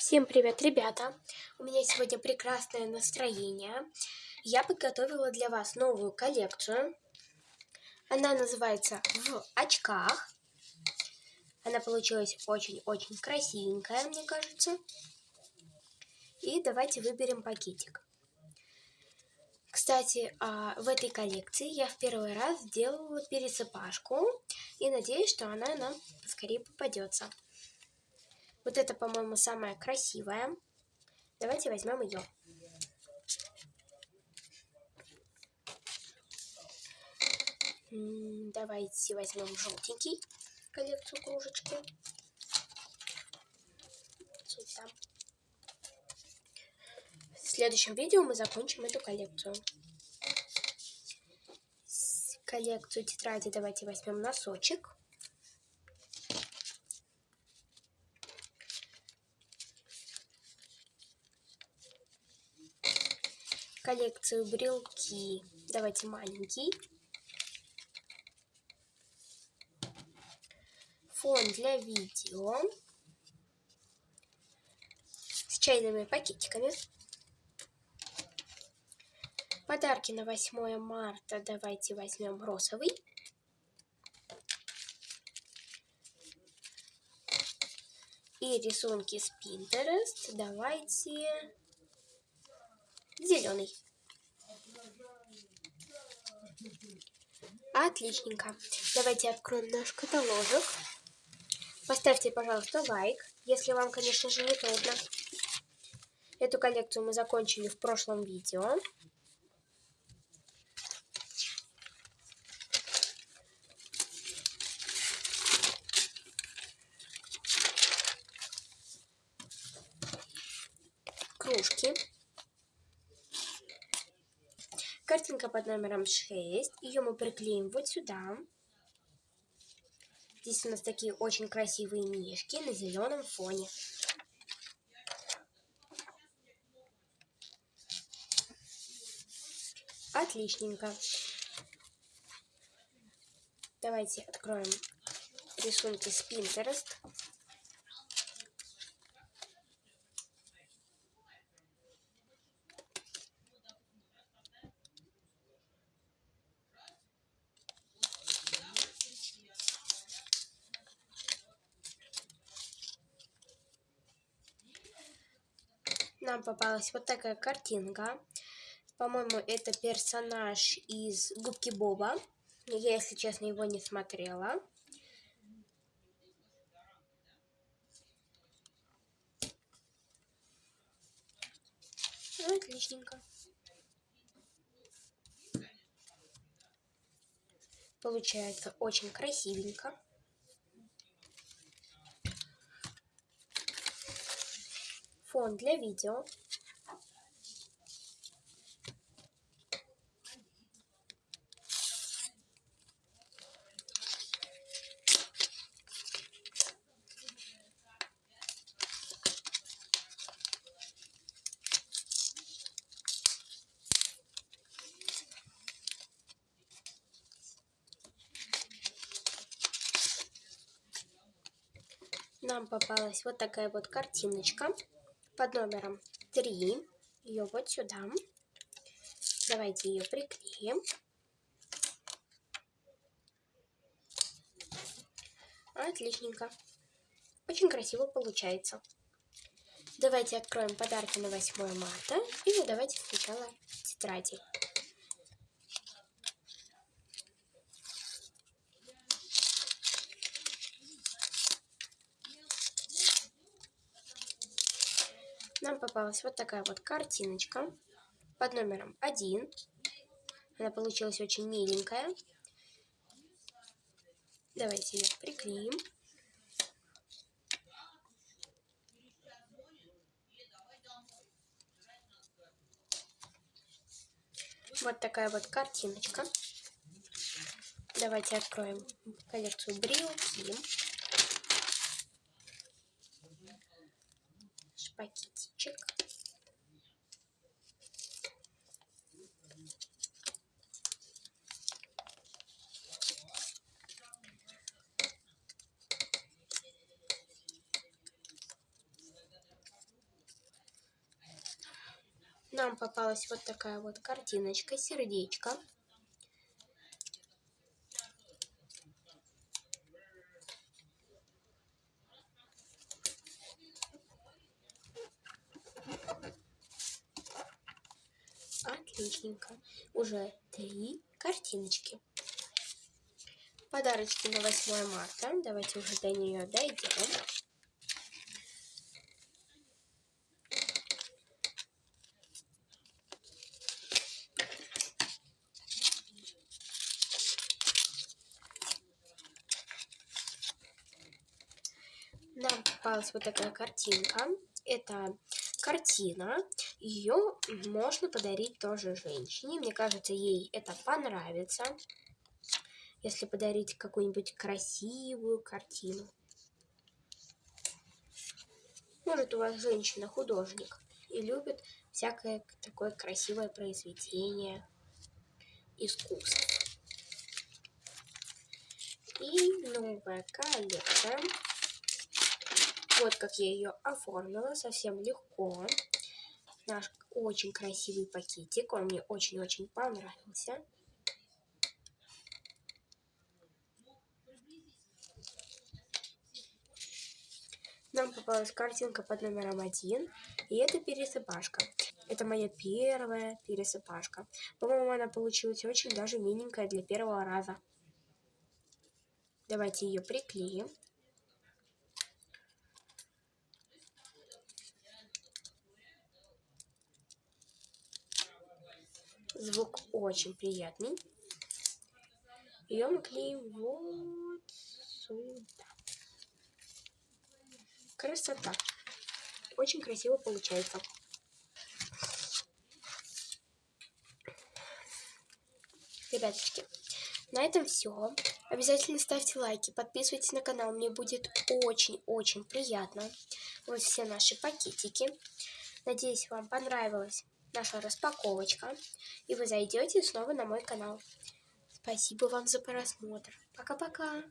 Всем привет, ребята! У меня сегодня прекрасное настроение. Я подготовила для вас новую коллекцию. Она называется «В очках». Она получилась очень-очень красивенькая, мне кажется. И давайте выберем пакетик. Кстати, а, в этой коллекции я в первый раз сделала пересыпашку. И надеюсь, что она нам скорее попадется. Вот это, по-моему, самая красивая. Давайте возьмем ее. Давайте возьмем желтенький коллекцию кружечки. В следующем видео мы закончим эту коллекцию. Коллекцию тетради давайте возьмем носочек. Коллекцию брелки. Давайте маленький. Фон для видео. С чайными пакетиками. Подарки на 8 марта давайте возьмем розовый. И рисунки с Pinterest давайте зеленый. Отличненько. Давайте откроем наш каталожек. Поставьте, пожалуйста, лайк, если вам, конечно же, трудно. Эту коллекцию мы закончили в прошлом видео. Кружки. Картинка под номером 6. Ее мы приклеим вот сюда. Здесь у нас такие очень красивые мишки на зеленом фоне. Отличненько. Давайте откроем рисунки с Pinterest. Нам попалась вот такая картинка. По-моему, это персонаж из Губки Боба. Я, если честно, его не смотрела. Отличненько. Получается очень красивенько. Фон для видео. нам попалась вот такая вот картиночка под номером 3. Ее вот сюда. Давайте ее приклеим. Отличненько. Очень красиво получается. Давайте откроем подарки на 8 марта. Или давайте сначала тетради. Нам попалась вот такая вот картиночка под номером 1. Она получилась очень миленькая. Давайте ее приклеим. Вот такая вот картиночка. Давайте откроем коллекцию брелки. пакетичек. Нам попалась вот такая вот картиночка, сердечко. Отличненько. Уже три картиночки. Подарочки на 8 марта. Давайте уже до нее дойдем. Нам попалась вот такая картинка. Это картина. Ее можно подарить тоже женщине. Мне кажется, ей это понравится. Если подарить какую-нибудь красивую картину. Может, у вас женщина художник и любит всякое такое красивое произведение искусства. И новая коллекция. Вот как я ее оформила, совсем легко. Наш очень красивый пакетик, он мне очень-очень понравился. Нам попалась картинка под номером один, и это пересыпашка. Это моя первая пересыпашка. По-моему, она получилась очень даже миленькая для первого раза. Давайте ее приклеим. Звук очень приятный. Ее мы клеим вот сюда. Красота. Очень красиво получается. Ребяточки, на этом все. Обязательно ставьте лайки, подписывайтесь на канал. Мне будет очень-очень приятно. Вот все наши пакетики. Надеюсь, вам понравилось наша распаковочка, и вы зайдете снова на мой канал. Спасибо вам за просмотр. Пока-пока.